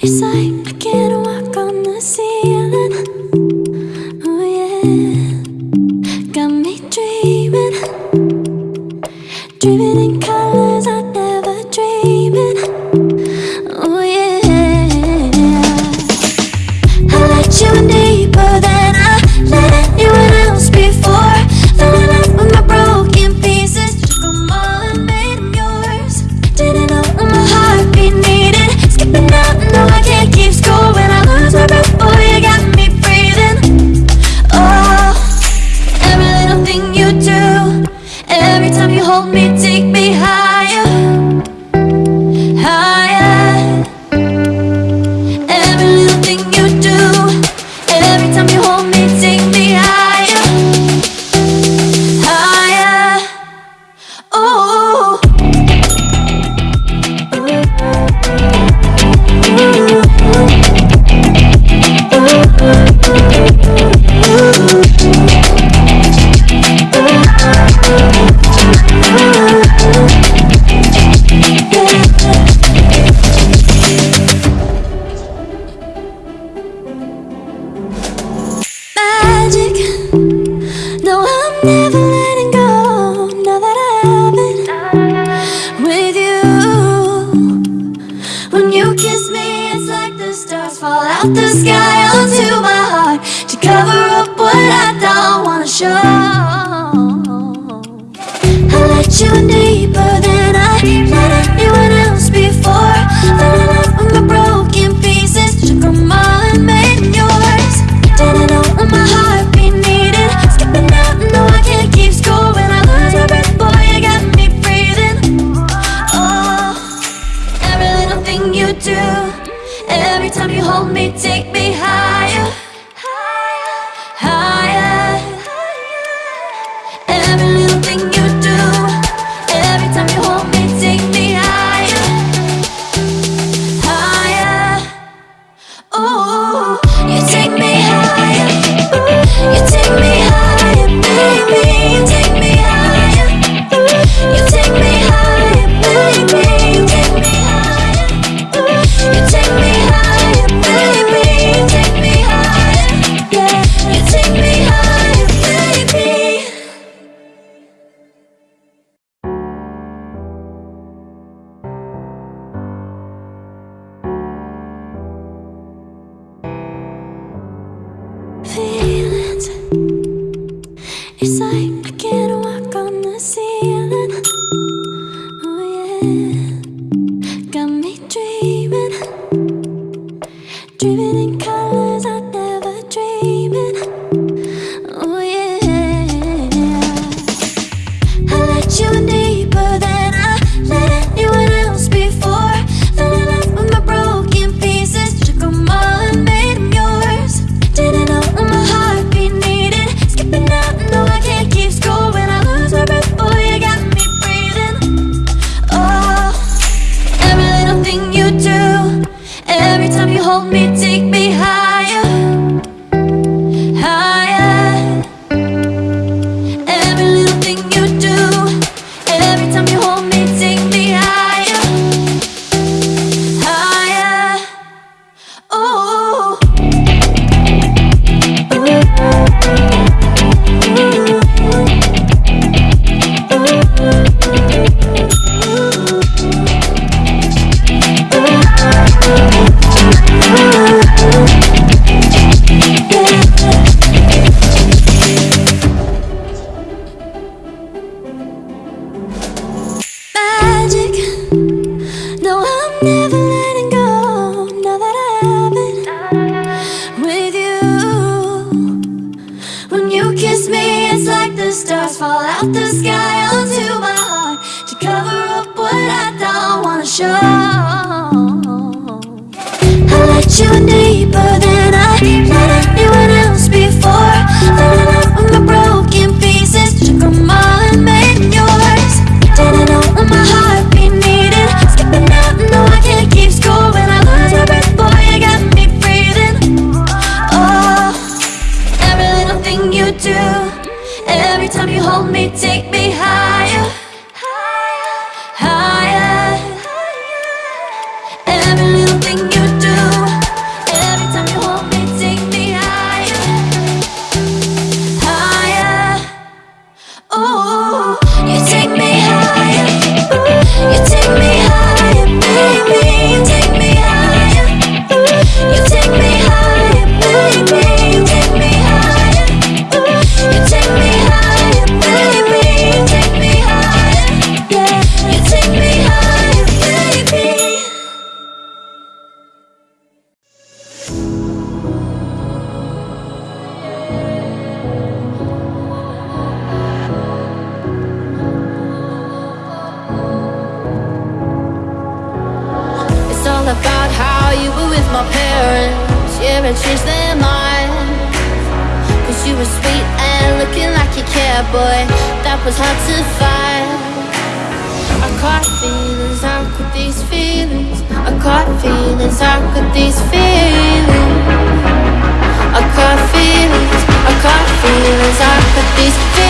It's like I can walk on the ceiling. Oh yeah. Got me dreaming. Dreaming It's like I can't walk on the ceiling. Oh yeah. Got me dreaming. Dreaming in color. stars fall out the sky onto my heart To cover up what I don't wanna show. I let you in deeper than Yeah, I their mind Cause you were sweet and looking like you cared, boy That was hard to find. I caught feelings, how could these feelings? I caught feelings, how could these feelings? I caught feelings, I caught feelings, how could these feelings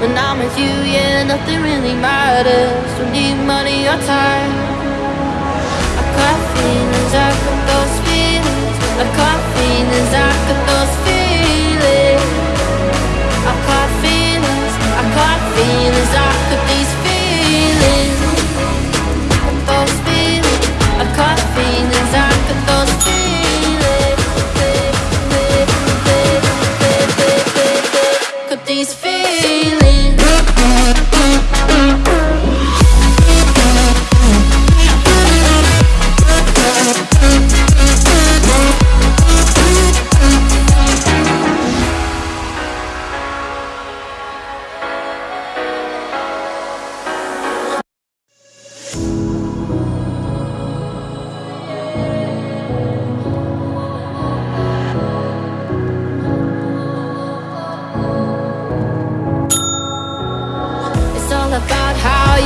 When I'm with you, yeah, nothing really matters. Don't need money or time. I got feelings, I got those feelings. I got feelings, I got those feelings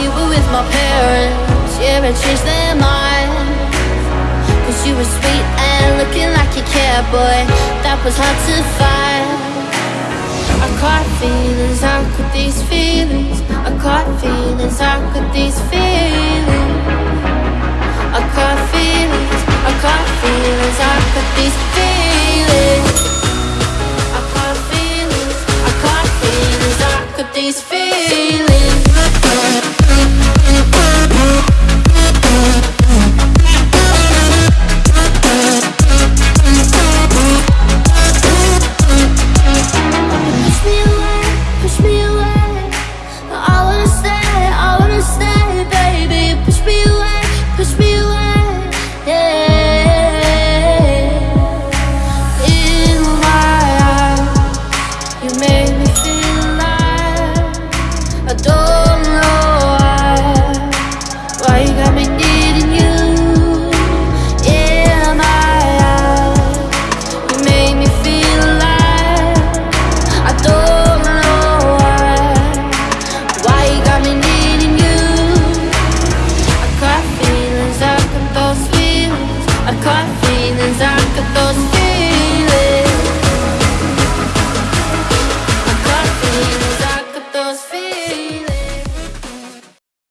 you were with my parents. Yeah, I changed their mind. Cause you were sweet and looking like you cared, boy. That was hard to find. I caught feelings, how could these feelings? I caught feelings, how could these feelings?